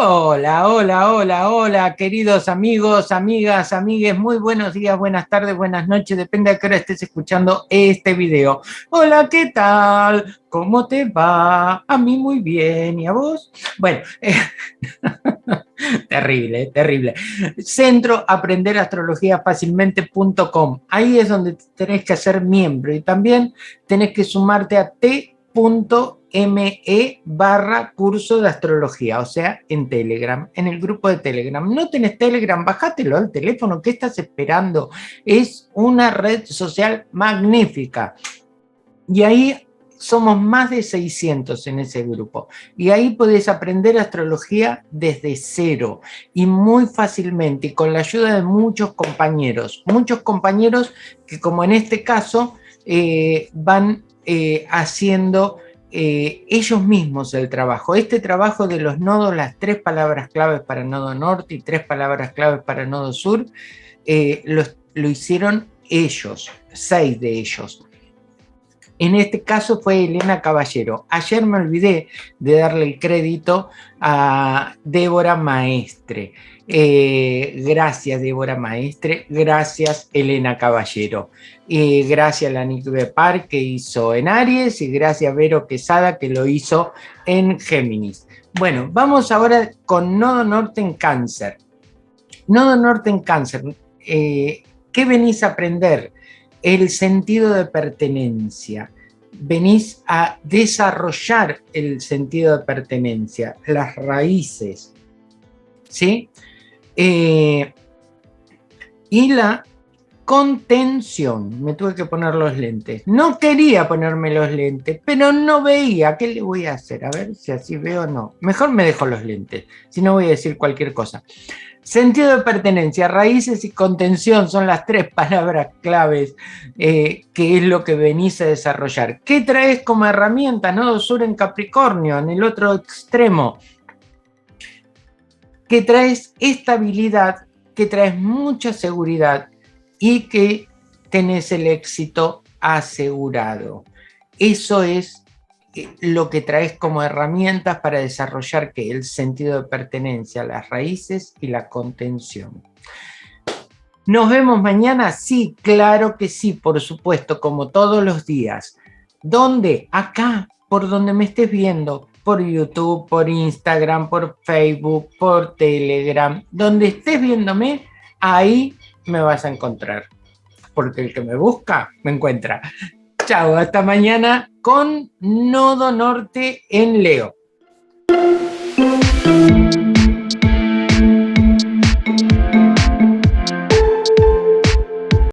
Hola, hola, hola, hola, queridos amigos, amigas, amigues, muy buenos días, buenas tardes, buenas noches, depende de qué hora estés escuchando este video. Hola, ¿qué tal? ¿Cómo te va? A mí muy bien, ¿y a vos? Bueno, eh, terrible, terrible. Centro Aprender Astrología Fácilmente.com, ahí es donde tenés que hacer miembro y también tenés que sumarte a t.com ME barra curso de astrología, o sea, en Telegram, en el grupo de Telegram. ¿No tenés Telegram? Bájatelo al teléfono, ¿qué estás esperando? Es una red social magnífica. Y ahí somos más de 600 en ese grupo. Y ahí podés aprender astrología desde cero y muy fácilmente y con la ayuda de muchos compañeros. Muchos compañeros que como en este caso eh, van eh, haciendo eh, ellos mismos el trabajo. Este trabajo de los nodos, las tres palabras claves para nodo norte y tres palabras claves para nodo sur, eh, lo, hicieron ellos, seis de ellos. En este caso fue Elena Caballero. Ayer me olvidé de darle el crédito a Débora Maestre. Eh, gracias Débora Maestre, gracias Elena Caballero, y gracias Lanik Bepar que hizo en Aries y gracias Vero Quesada que lo hizo en Géminis. Bueno, vamos ahora con Nodo Norte en Cáncer. Nodo Norte en Cáncer, eh, ¿qué venís a aprender? El sentido de pertenencia. Venís a desarrollar el sentido de pertenencia, las raíces, ¿sí? Eh, y la contención, me tuve que poner los lentes. No quería ponerme los lentes, pero no veía. ¿Qué le voy a hacer? A ver si así veo o no. Mejor me dejo los lentes, si no voy a decir cualquier cosa. Sentido de pertenencia, raíces y contención son las tres palabras claves eh, que es lo que venís a desarrollar. ¿Qué traes como herramienta? Nodo sur en Capricornio, en el otro extremo que traes estabilidad, que traes mucha seguridad y que tenés el éxito asegurado. Eso es eh, lo que traes como herramientas para desarrollar que el sentido de pertenencia, las raíces y la contención. ¿Nos vemos mañana? Sí, claro que sí, por supuesto, como todos los días. ¿Dónde? Acá, por donde me estés viendo, por YouTube, por Instagram, por Facebook, por Telegram. Donde estés viéndome, ahí me vas a encontrar. Porque el que me busca, me encuentra. Chao, hasta mañana con Nodo Norte en Leo.